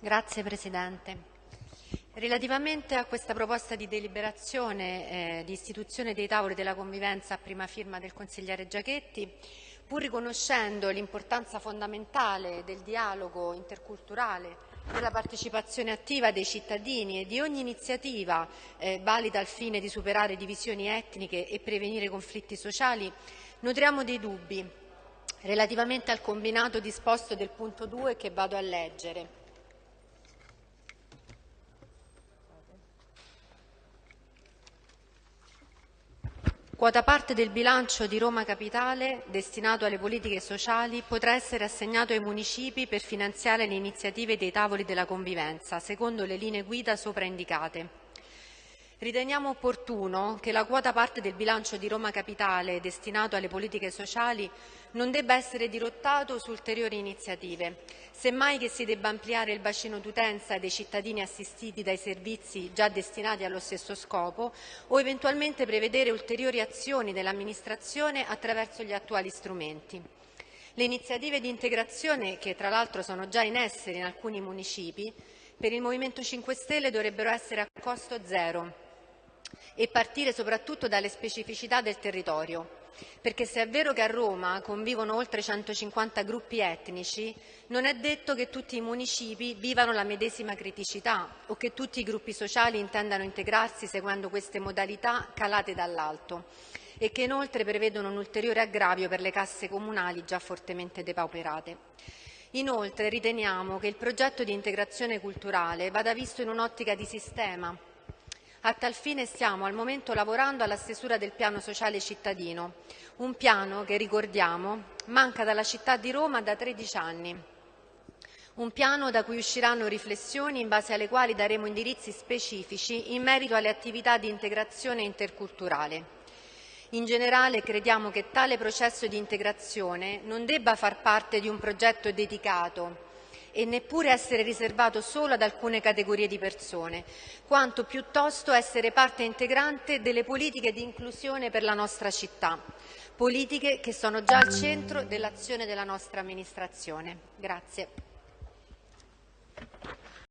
Grazie Presidente. Relativamente a questa proposta di deliberazione eh, di istituzione dei tavoli della convivenza a prima firma del consigliere Giachetti, pur riconoscendo l'importanza fondamentale del dialogo interculturale, della partecipazione attiva dei cittadini e di ogni iniziativa eh, valida al fine di superare divisioni etniche e prevenire conflitti sociali, nutriamo dei dubbi relativamente al combinato disposto del punto 2 che vado a leggere. Quota parte del bilancio di Roma Capitale destinato alle politiche sociali potrà essere assegnato ai municipi per finanziare le iniziative dei tavoli della convivenza, secondo le linee guida sopra indicate. Riteniamo opportuno che la quota parte del bilancio di Roma Capitale destinato alle politiche sociali non debba essere dirottato su ulteriori iniziative, semmai che si debba ampliare il bacino d'utenza dei cittadini assistiti dai servizi già destinati allo stesso scopo o eventualmente prevedere ulteriori azioni dell'amministrazione attraverso gli attuali strumenti. Le iniziative di integrazione, che tra l'altro sono già in essere in alcuni municipi, per il Movimento 5 Stelle dovrebbero essere a costo zero e partire soprattutto dalle specificità del territorio. Perché se è vero che a Roma convivono oltre 150 gruppi etnici, non è detto che tutti i municipi vivano la medesima criticità o che tutti i gruppi sociali intendano integrarsi seguendo queste modalità calate dall'alto e che inoltre prevedono un ulteriore aggravio per le casse comunali già fortemente depauperate. Inoltre riteniamo che il progetto di integrazione culturale vada visto in un'ottica di sistema a tal fine stiamo al momento lavorando alla stesura del piano sociale cittadino, un piano che, ricordiamo, manca dalla città di Roma da 13 anni. Un piano da cui usciranno riflessioni in base alle quali daremo indirizzi specifici in merito alle attività di integrazione interculturale. In generale crediamo che tale processo di integrazione non debba far parte di un progetto dedicato e neppure essere riservato solo ad alcune categorie di persone, quanto piuttosto essere parte integrante delle politiche di inclusione per la nostra città, politiche che sono già al centro dell'azione della nostra amministrazione. Grazie.